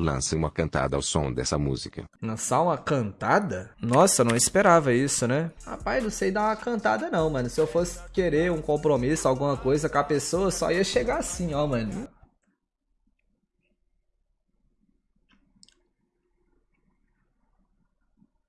Lance uma cantada ao som dessa música. Lançar uma cantada? Nossa, não esperava isso, né? Rapaz, não sei dar uma cantada não, mano. Se eu fosse querer um compromisso, alguma coisa com a pessoa, só ia chegar assim, ó, mano.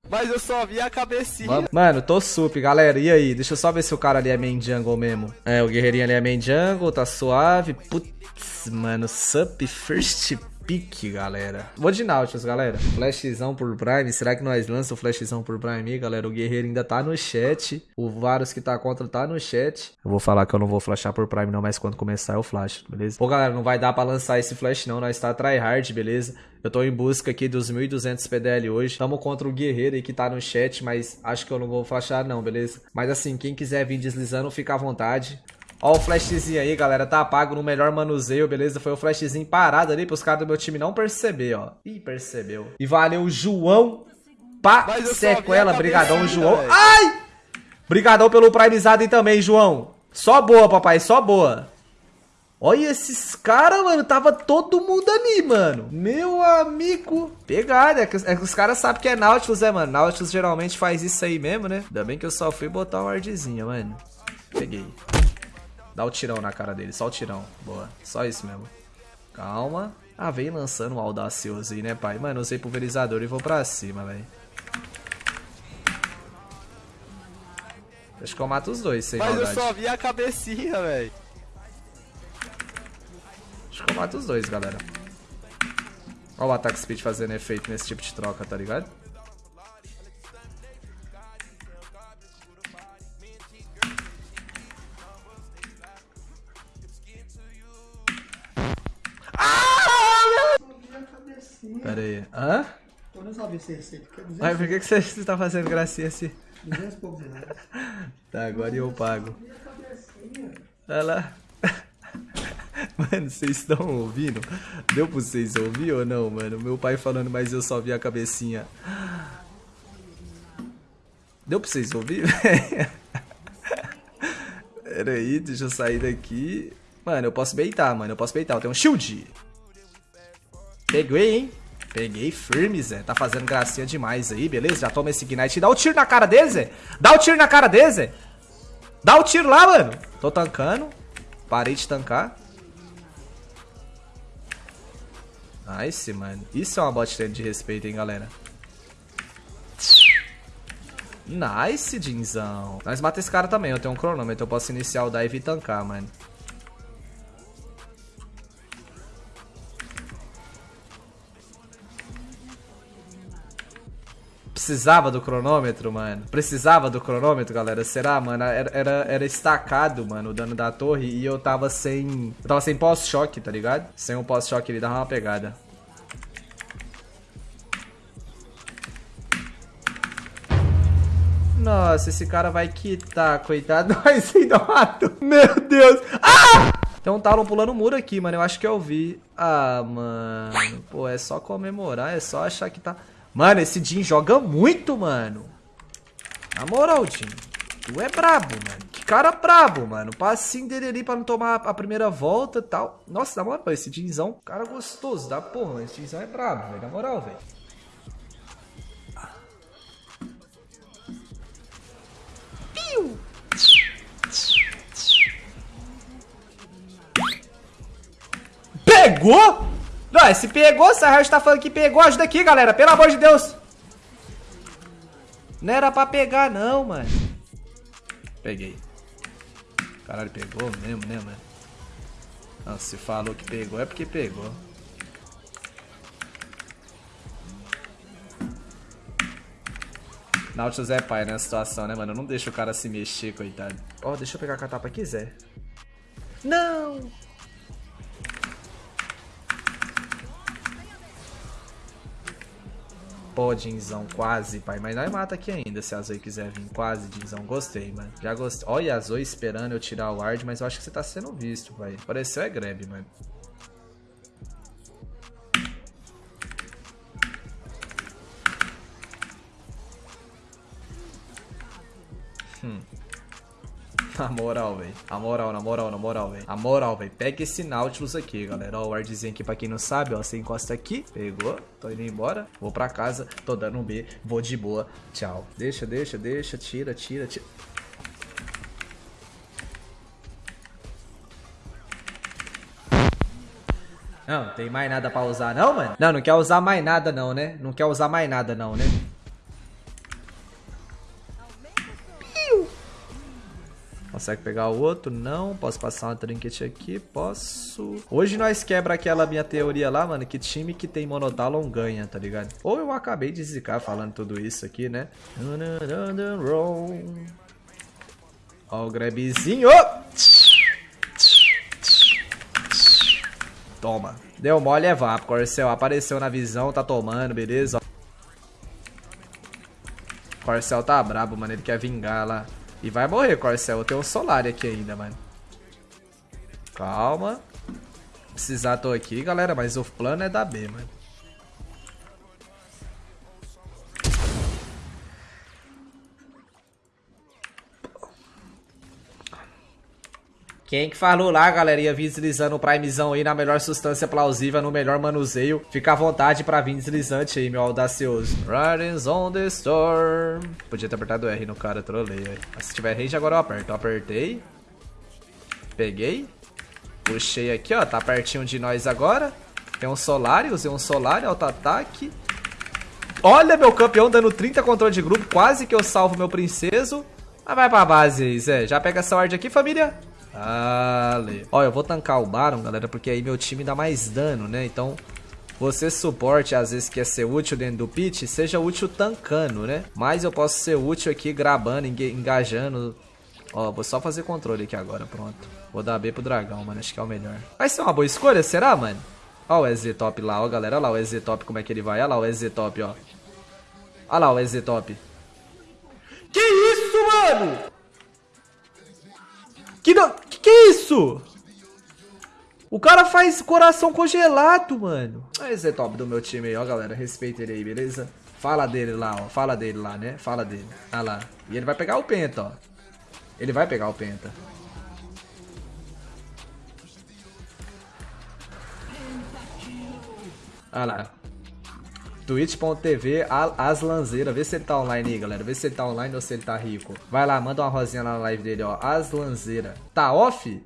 Mas eu só vi a cabecinha. Mano, tô sup, galera. E aí? Deixa eu só ver se o cara ali é main jungle mesmo. É, o guerreirinho ali é main jungle, tá suave. Putz, mano, sup first pick, galera. Vou de Nautilus, galera. Flashzão por Prime. Será que nós lançamos o flashzão por Prime galera? O guerreiro ainda tá no chat. O Varus que tá contra tá no chat. Eu vou falar que eu não vou flashar por Prime não, mas quando começar eu flash, beleza? Pô, galera, não vai dar pra lançar esse flash não. Nós tá tryhard, beleza? Eu tô em busca aqui dos 1.200 PDL hoje. Tamo contra o guerreiro aí que tá no chat, mas acho que eu não vou flashar não, beleza? Mas assim, quem quiser vir deslizando, fica à vontade. Ó o flashzinho aí, galera. Tá apago no melhor manuseio, beleza? Foi o flashzinho parado ali pros caras do meu time não perceber, ó. Ih, percebeu. E valeu, João. Pá, sequela. Brigadão, João. Véio. Ai! Brigadão pelo primezado aí também, João. Só boa, papai. Só boa. Olha esses caras, mano. Tava todo mundo ali, mano. Meu amigo. Pegada. É que, é que os caras sabem que é Nautilus, é, mano. Nautilus geralmente faz isso aí mesmo, né? Ainda bem que eu só fui botar uma wardzinha, mano. Peguei. Dá o tirão na cara dele. Só o tirão. Boa. Só isso mesmo. Calma. Ah, vem lançando um audacioso aí, né, pai? Mano, usei pulverizador e vou pra cima, velho. Acho que eu mato os dois, sem Mas maldade. eu só vi a cabecinha, velho. Acho que eu mato os dois, galera. Olha o ataque speed fazendo efeito nesse tipo de troca, tá ligado? Pera aí. Hã? Eu não sabia essa receita. Mas por que, que você tá fazendo gracinha assim? 200 poucos reais. Tá, agora eu pago. Olha lá. Mano, vocês estão ouvindo? Deu pra vocês ouvir ou não, mano? Meu pai falando, mas eu só vi a cabecinha. Deu pra vocês ouvir, Pera aí, deixa eu sair daqui. Mano, eu posso beitar, mano. Eu posso beitar. Eu tenho um shield. Peguei, hein? Peguei firme, Zé. Tá fazendo gracinha demais aí, beleza? Já toma esse Ignite. Dá o um tiro na cara dele, Zé. Dá o um tiro na cara dele, Zé. Dá o um tiro lá, mano. Tô tancando. Parei de tancar. Nice, mano. Isso é uma bot lane de respeito, hein, galera. Nice, Dinzão. Nós mata esse cara também. Eu tenho um cronômetro. Eu posso iniciar o dive e tancar, mano. Precisava do cronômetro, mano. Precisava do cronômetro, galera. Será, mano? Era, era, era estacado, mano, o dano da torre. E eu tava sem... Eu tava sem pós-choque, tá ligado? Sem um pós-choque, ele dava uma pegada. Nossa, esse cara vai quitar, coitado. Nós ainda matou. Meu Deus. Ah! Tem um Talon pulando o muro aqui, mano. Eu acho que eu vi. Ah, mano. Pô, é só comemorar. É só achar que tá... Mano, esse Jin joga muito, mano. Na moral, Jin. Tu é brabo, mano. Que cara brabo, mano. Passinho dele ali pra não tomar a primeira volta e tal. Nossa, na moral, esse Jinzão, cara gostoso da porra. Esse Jinzão é brabo, velho. Na moral, velho. Pegou? Não, se pegou, Harry tá falando que pegou, ajuda aqui, galera. Pelo amor de Deus. Não era pra pegar, não, mano. Peguei. Caralho, pegou mesmo, né, mano? Não, se falou que pegou, é porque pegou. Nautilus é pai nessa situação, né, mano? Não deixa o cara se mexer, coitado. Ó, oh, deixa eu pegar a catapa aqui, Zé. Não! Pô, Dinzão, quase, pai. Mas nós mata aqui ainda, se a Zoe quiser vir. Quase, Dinzão. Gostei, mano. Já gostei. Olha a Zoe esperando eu tirar o ward, mas eu acho que você tá sendo visto, pai. Pareceu é grab, mano. Na moral, velho. A moral, na moral, na moral, velho. A moral, velho. Pega esse Nautilus aqui, galera. Ó, o wardzinho aqui pra quem não sabe, ó. Você encosta aqui. Pegou. Tô indo embora. Vou pra casa. Tô dando um B. Vou de boa. Tchau. Deixa, deixa, deixa. Tira, tira, tira. Não, tem mais nada pra usar não, mano? Não, não quer usar mais nada não, né? Não quer usar mais nada não, né? Consegue pegar o outro? Não. Posso passar uma trinket aqui? Posso. Hoje nós quebra aquela minha teoria lá, mano, que time que tem monotalon ganha, tá ligado? Ou eu acabei de zicar falando tudo isso aqui, né? Ó o grabzinho. Toma. Deu mole é vapo. Corcel apareceu na visão, tá tomando, beleza? Corcel tá brabo, mano. Ele quer vingar lá. E vai morrer, Corcel. Eu tenho um Solar aqui ainda, mano. Calma. Precisar tô aqui, galera. Mas o plano é da B, mano. Quem que falou lá, galera, ia vir deslizando o primezão aí na melhor substância plausível, no melhor manuseio. Fica à vontade pra vir deslizante aí, meu audacioso. Riders on the storm. Podia ter apertado R no cara, trolei, velho. Se tiver range, agora eu aperto. Eu apertei. Peguei. Puxei aqui, ó. Tá pertinho de nós agora. Tem um Solar, usei um Solar, auto-ataque. Olha meu campeão dando 30 controle de grupo. Quase que eu salvo meu princeso. Mas vai pra base aí, Zé. Já pega essa ward aqui, família. Ale. Ó, eu vou tancar o Baron, galera, porque aí meu time dá mais dano, né? Então, você suporte, às vezes quer ser útil dentro do pit, seja útil tancando, né? Mas eu posso ser útil aqui grabando, engajando. Ó, vou só fazer controle aqui agora, pronto. Vou dar B pro dragão, mano, acho que é o melhor. Vai ser uma boa escolha, será, mano? Ó o EZ Top lá, ó, galera. Olha lá o EZ Top, como é que ele vai. Olha lá o EZ Top, ó. Olha lá o EZ Top. Que isso, mano? Que, não, que que é isso? O cara faz coração congelado, mano. Esse é top do meu time aí, ó, galera. Respeita ele aí, beleza? Fala dele lá, ó. Fala dele lá, né? Fala dele. Ah lá. E ele vai pegar o penta, ó. Ele vai pegar o penta. Ah lá. Twitch.tv Aslanzeira. Vê se ele tá online aí, galera. Vê se ele tá online ou se ele tá rico. Vai lá, manda uma rosinha lá na live dele, ó. Aslanzeira. Tá off?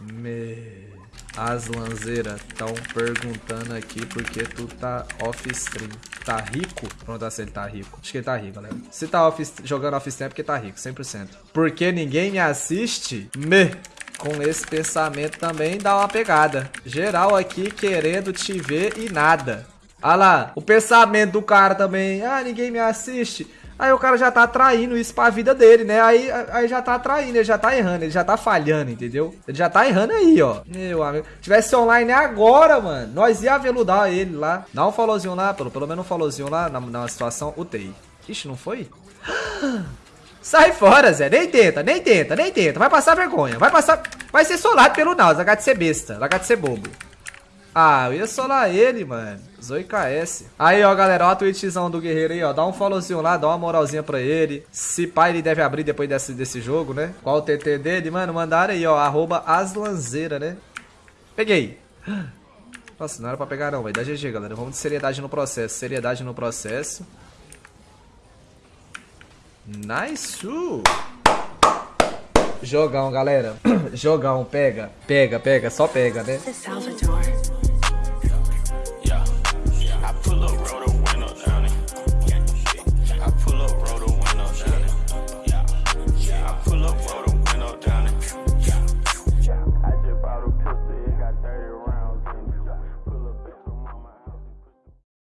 Me... Aslanzeira. Tão perguntando aqui porque tu tá off stream. Tá rico? Pronto, se ele tá rico. Acho que ele tá rico, galera. Se tá off, jogando off stream é porque tá rico, 100%. Porque ninguém me assiste? Me com esse pensamento também dá uma pegada. Geral aqui querendo te ver e nada. Olha lá, o pensamento do cara também. Ah, ninguém me assiste. Aí o cara já tá atraindo isso pra vida dele, né? Aí, aí já tá atraindo, ele já tá errando, ele já tá falhando, entendeu? Ele já tá errando aí, ó. Meu amigo. Tivesse online agora, mano, nós ia aveludar ele lá. Dá um followzinho lá, pelo, pelo menos um followzinho lá na, na situação UTI. Ixi, não foi? Sai fora, Zé. Nem tenta, nem tenta, nem tenta. Vai passar vergonha. Vai passar. Vai ser solado pelo Naus. De ser besta. Largar de ser bobo. Ah, eu ia solar ele, mano. Zoe KS. Aí, ó, galera, ó a tweetzão do guerreiro aí, ó. Dá um followzinho lá, dá uma moralzinha pra ele. Se pai ele deve abrir depois desse, desse jogo, né? Qual o TT dele? Mano, mandaram aí, ó. Arroba aslanzeira, né? Peguei. Nossa, não era pra pegar não, vai dar GG, galera. Vamos de seriedade no processo. Seriedade no processo. Nice! Jogão, galera. Jogão, pega. Pega, pega, só pega, né?